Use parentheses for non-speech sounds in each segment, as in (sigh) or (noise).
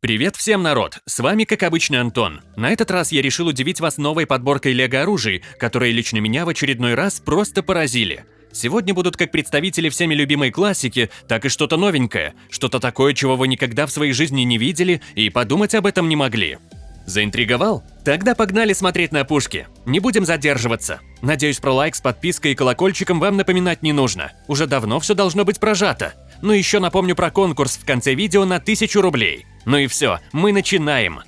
Привет всем, народ! С вами, как обычно, Антон. На этот раз я решил удивить вас новой подборкой лего-оружий, которые лично меня в очередной раз просто поразили. Сегодня будут как представители всеми любимой классики, так и что-то новенькое, что-то такое, чего вы никогда в своей жизни не видели и подумать об этом не могли. Заинтриговал? Тогда погнали смотреть на пушки. Не будем задерживаться. Надеюсь, про лайк с подпиской и колокольчиком вам напоминать не нужно. Уже давно все должно быть прожато. Ну еще напомню про конкурс в конце видео на 1000 рублей. Ну и все, мы начинаем.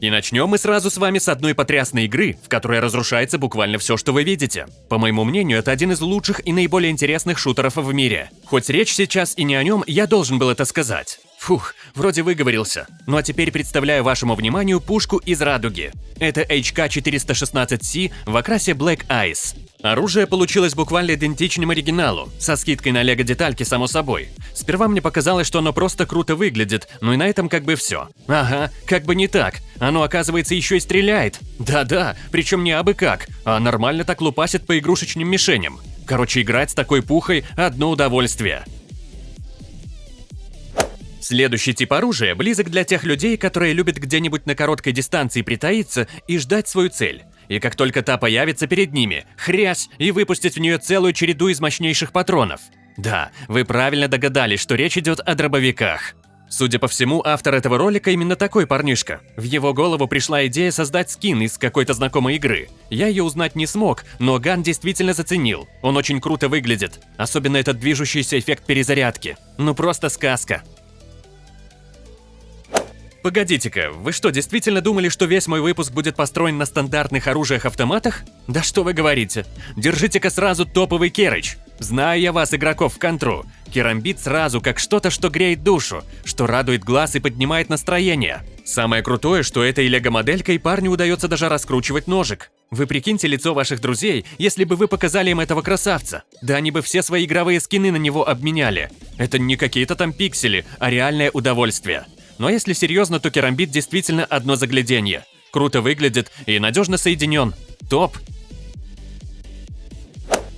И начнем мы сразу с вами с одной потрясной игры, в которой разрушается буквально все, что вы видите. По моему мнению, это один из лучших и наиболее интересных шутеров в мире. Хоть речь сейчас и не о нем, я должен был это сказать. Фух, вроде выговорился. Ну а теперь представляю вашему вниманию пушку из радуги. Это HK416C в окрасе Black Ice. Оружие получилось буквально идентичным оригиналу, со скидкой на лего-детальки, само собой. Сперва мне показалось, что оно просто круто выглядит, ну и на этом как бы все. Ага, как бы не так. Оно, оказывается, еще и стреляет. Да-да, причем не абы как, а нормально так лупасит по игрушечным мишеням. Короче, играть с такой пухой – одно удовольствие. Следующий тип оружия близок для тех людей, которые любят где-нибудь на короткой дистанции притаиться и ждать свою цель и как только та появится перед ними, хрясь и выпустить в нее целую череду из мощнейших патронов. Да, вы правильно догадались, что речь идет о дробовиках. Судя по всему, автор этого ролика именно такой парнишка. В его голову пришла идея создать скин из какой-то знакомой игры. Я ее узнать не смог, но Ган действительно заценил. Он очень круто выглядит, особенно этот движущийся эффект перезарядки. Ну просто сказка. Погодите-ка, вы что, действительно думали, что весь мой выпуск будет построен на стандартных оружиях-автоматах? Да что вы говорите. Держите-ка сразу топовый керыч. Знаю я вас, игроков в контру. Керамбит сразу как что-то, что греет душу, что радует глаз и поднимает настроение. Самое крутое, что этой лего-моделькой парню удается даже раскручивать ножик. Вы прикиньте лицо ваших друзей, если бы вы показали им этого красавца. Да они бы все свои игровые скины на него обменяли. Это не какие-то там пиксели, а реальное удовольствие. Но если серьезно, то керамбит действительно одно загляденье. Круто выглядит и надежно соединен. Топ!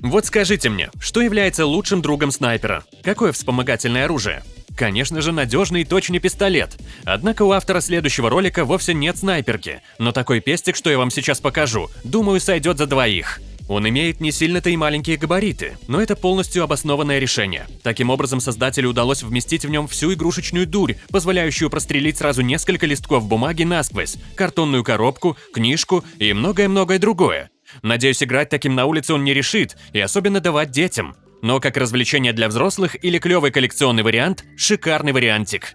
Вот скажите мне, что является лучшим другом снайпера? Какое вспомогательное оружие? Конечно же, надежный и точный пистолет. Однако у автора следующего ролика вовсе нет снайперки, но такой пестик, что я вам сейчас покажу, думаю, сойдет за двоих. Он имеет не сильно-то и маленькие габариты, но это полностью обоснованное решение. Таким образом, создателю удалось вместить в нем всю игрушечную дурь, позволяющую прострелить сразу несколько листков бумаги насквозь, картонную коробку, книжку и многое-многое другое. Надеюсь, играть таким на улице он не решит, и особенно давать детям. Но как развлечение для взрослых или клевый коллекционный вариант – шикарный вариантик.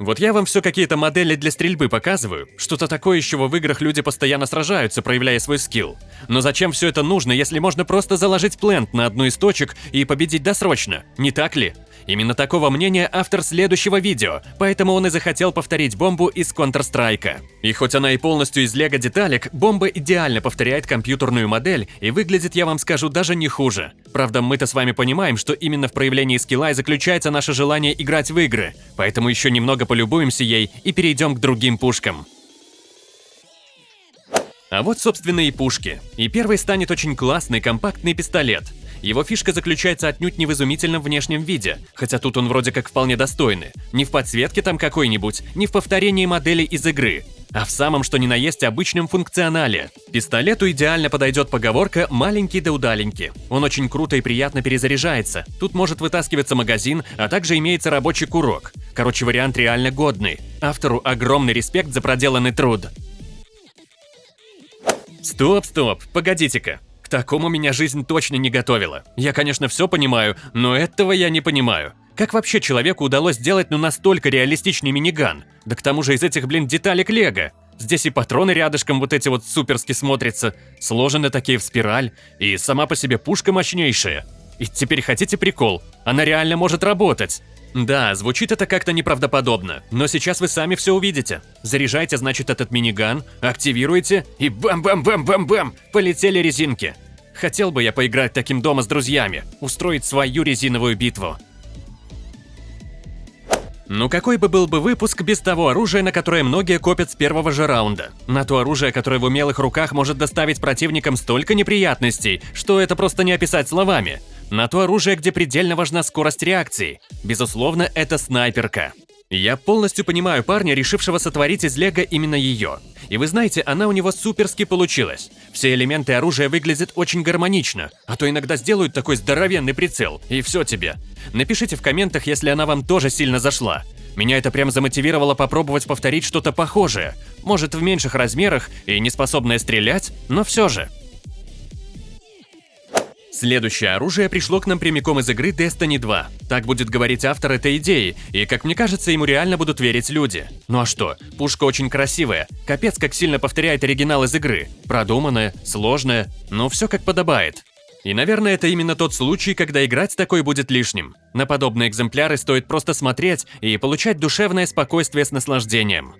Вот я вам все какие-то модели для стрельбы показываю. Что-то такое, из чего в играх люди постоянно сражаются, проявляя свой скилл. Но зачем все это нужно, если можно просто заложить плент на одну из точек и победить досрочно, не так ли? Именно такого мнения автор следующего видео, поэтому он и захотел повторить бомбу из Counter-Strike. И хоть она и полностью из лего деталек, бомба идеально повторяет компьютерную модель и выглядит, я вам скажу, даже не хуже. Правда, мы-то с вами понимаем, что именно в проявлении скилла и заключается наше желание играть в игры, поэтому еще немного полюбуемся ей и перейдем к другим пушкам. А вот, собственно, и пушки. И первый станет очень классный компактный пистолет – его фишка заключается отнюдь не в изумительном внешнем виде, хотя тут он вроде как вполне достойный. Не в подсветке там какой-нибудь, не в повторении модели из игры, а в самом что ни на есть обычном функционале. Пистолету идеально подойдет поговорка «маленький да удаленький». Он очень круто и приятно перезаряжается. Тут может вытаскиваться магазин, а также имеется рабочий курок. Короче, вариант реально годный. Автору огромный респект за проделанный труд. Стоп, стоп, погодите-ка такому меня жизнь точно не готовила. Я, конечно, все понимаю, но этого я не понимаю. Как вообще человеку удалось сделать ну настолько реалистичный миниган? Да к тому же из этих, блин, деталек лего. Здесь и патроны рядышком вот эти вот суперски смотрятся, сложены такие в спираль, и сама по себе пушка мощнейшая. И теперь хотите прикол? Она реально может работать. Да, звучит это как-то неправдоподобно, но сейчас вы сами все увидите. Заряжайте, значит, этот миниган, активируете и бам-бам-бам-бам-бам, полетели резинки. Хотел бы я поиграть таким дома с друзьями, устроить свою резиновую битву. Ну какой бы был бы выпуск без того оружия, на которое многие копят с первого же раунда? На то оружие, которое в умелых руках может доставить противникам столько неприятностей, что это просто не описать словами. На то оружие, где предельно важна скорость реакции. Безусловно, это снайперка. Я полностью понимаю парня, решившего сотворить из лего именно ее. И вы знаете, она у него суперски получилась. Все элементы оружия выглядят очень гармонично, а то иногда сделают такой здоровенный прицел, и все тебе. Напишите в комментах, если она вам тоже сильно зашла. Меня это прям замотивировало попробовать повторить что-то похожее. Может, в меньших размерах и не способное стрелять, но все же. Следующее оружие пришло к нам прямиком из игры Destiny 2. Так будет говорить автор этой идеи, и, как мне кажется, ему реально будут верить люди. Ну а что, пушка очень красивая, капец как сильно повторяет оригинал из игры. Продуманная, сложная, но все как подобает. И, наверное, это именно тот случай, когда играть такой будет лишним. На подобные экземпляры стоит просто смотреть и получать душевное спокойствие с наслаждением.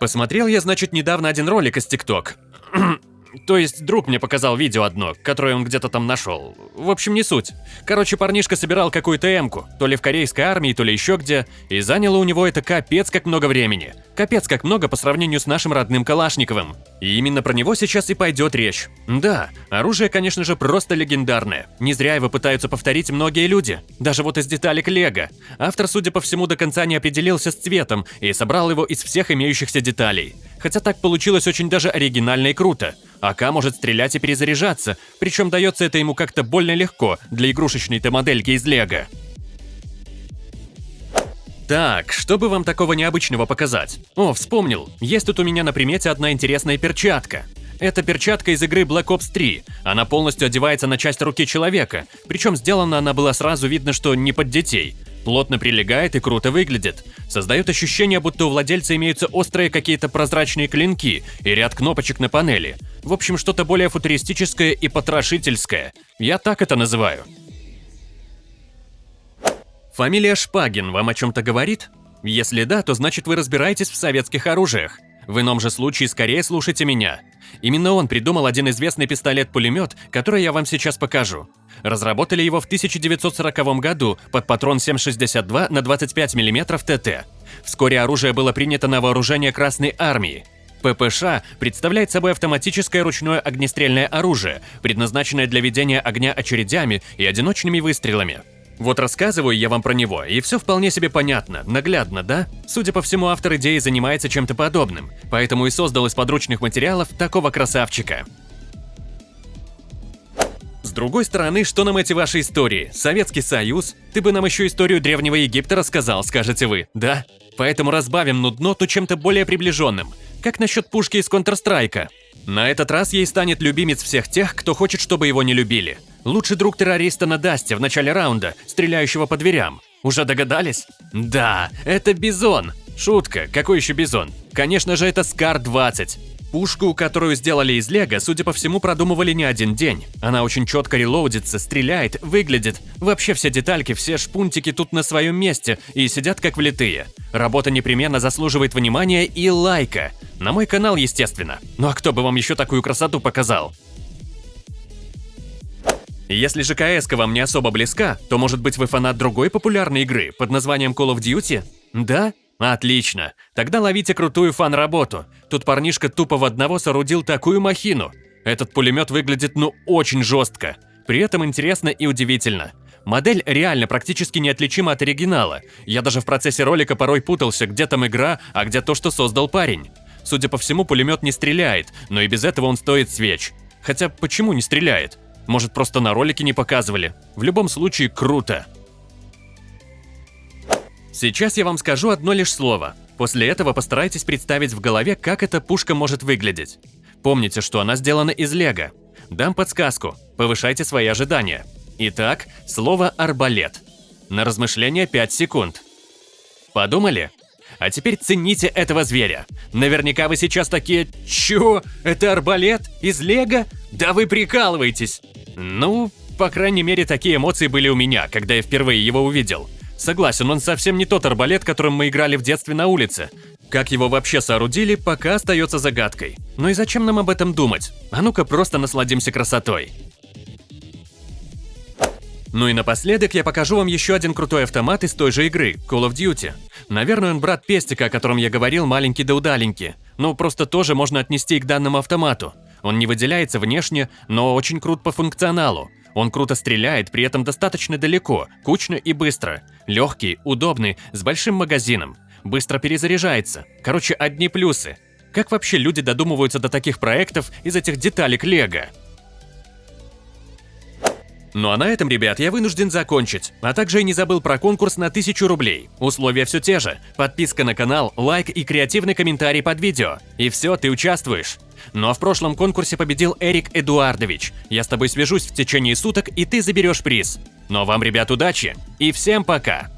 Посмотрел я, значит, недавно один ролик из ТикТок. (clears throat) То есть друг мне показал видео одно, которое он где-то там нашел. В общем, не суть. Короче, парнишка собирал какую-то эмку, то ли в корейской армии, то ли еще где, и заняло у него это капец как много времени. Капец как много по сравнению с нашим родным Калашниковым. И именно про него сейчас и пойдет речь. Да, оружие, конечно же, просто легендарное. Не зря его пытаются повторить многие люди. Даже вот из деталек Лего. Автор, судя по всему, до конца не определился с цветом и собрал его из всех имеющихся деталей. Хотя так получилось очень даже оригинально и круто. АК может стрелять и перезаряжаться, причем дается это ему как-то больно легко для игрушечной-то модельки из Лего. Так, чтобы вам такого необычного показать? О, вспомнил, есть тут у меня на примете одна интересная перчатка. Это перчатка из игры Black Ops 3. Она полностью одевается на часть руки человека, причем сделана она была сразу видно, что не под детей. Плотно прилегает и круто выглядит. Создает ощущение, будто у владельца имеются острые какие-то прозрачные клинки и ряд кнопочек на панели. В общем, что-то более футуристическое и потрошительское. Я так это называю. Фамилия Шпагин вам о чем-то говорит? Если да, то значит вы разбираетесь в советских оружиях. В ином же случае скорее слушайте меня. Именно он придумал один известный пистолет-пулемет, который я вам сейчас покажу. Разработали его в 1940 году под патрон 7,62 на 25 мм ТТ. Вскоре оружие было принято на вооружение Красной Армии. ППШ представляет собой автоматическое ручное огнестрельное оружие, предназначенное для ведения огня очередями и одиночными выстрелами. Вот рассказываю я вам про него, и все вполне себе понятно, наглядно, да? Судя по всему, автор идеи занимается чем-то подобным, поэтому и создал из подручных материалов такого красавчика. С другой стороны, что нам эти ваши истории? Советский Союз? Ты бы нам еще историю Древнего Египта рассказал, скажете вы, да? Поэтому разбавим нудноту чем-то более приближенным. Как насчет пушки из Counter-Strike? На этот раз ей станет любимец всех тех, кто хочет, чтобы его не любили. Лучший друг террориста на Дасте в начале раунда, стреляющего по дверям. Уже догадались? Да, это Бизон. Шутка, какой еще Бизон? Конечно же, это SCAR-20. Пушку, которую сделали из лего, судя по всему, продумывали не один день. Она очень четко релоудится, стреляет, выглядит. Вообще все детальки, все шпунтики тут на своем месте и сидят как влитые. Работа непременно заслуживает внимания и лайка. На мой канал, естественно. Ну а кто бы вам еще такую красоту показал? Если же кс вам не особо близка, то может быть вы фанат другой популярной игры под названием Call of Duty? Да? Отлично. Тогда ловите крутую фан-работу. Тут парнишка тупо в одного соорудил такую махину. Этот пулемет выглядит ну очень жестко. При этом интересно и удивительно. Модель реально практически неотличима от оригинала. Я даже в процессе ролика порой путался, где там игра, а где то, что создал парень. Судя по всему, пулемет не стреляет, но и без этого он стоит свеч. Хотя почему не стреляет? Может, просто на ролике не показывали. В любом случае, круто. Сейчас я вам скажу одно лишь слово. После этого постарайтесь представить в голове, как эта пушка может выглядеть. Помните, что она сделана из лего. Дам подсказку. Повышайте свои ожидания. Итак, слово «арбалет». На размышление 5 секунд. Подумали? А теперь цените этого зверя. Наверняка вы сейчас такие «Чё? Это арбалет? Из лего? Да вы прикалываетесь!» Ну, по крайней мере, такие эмоции были у меня, когда я впервые его увидел. Согласен, он совсем не тот арбалет, которым мы играли в детстве на улице. Как его вообще соорудили, пока остается загадкой. Ну и зачем нам об этом думать? А ну-ка просто насладимся красотой. Ну и напоследок я покажу вам еще один крутой автомат из той же игры, Call of Duty. Наверное, он брат Пестика, о котором я говорил, маленький да удаленький. Ну, просто тоже можно отнести к данному автомату. Он не выделяется внешне, но очень крут по функционалу. Он круто стреляет, при этом достаточно далеко, кучно и быстро. Легкий, удобный, с большим магазином. Быстро перезаряжается. Короче, одни плюсы. Как вообще люди додумываются до таких проектов из этих деталек Лего? Ну а на этом, ребят, я вынужден закончить. А также и не забыл про конкурс на 1000 рублей. Условия все те же. Подписка на канал, лайк и креативный комментарий под видео. И все, ты участвуешь. Ну а в прошлом конкурсе победил Эрик Эдуардович. Я с тобой свяжусь в течение суток, и ты заберешь приз. Ну а вам, ребят, удачи и всем пока!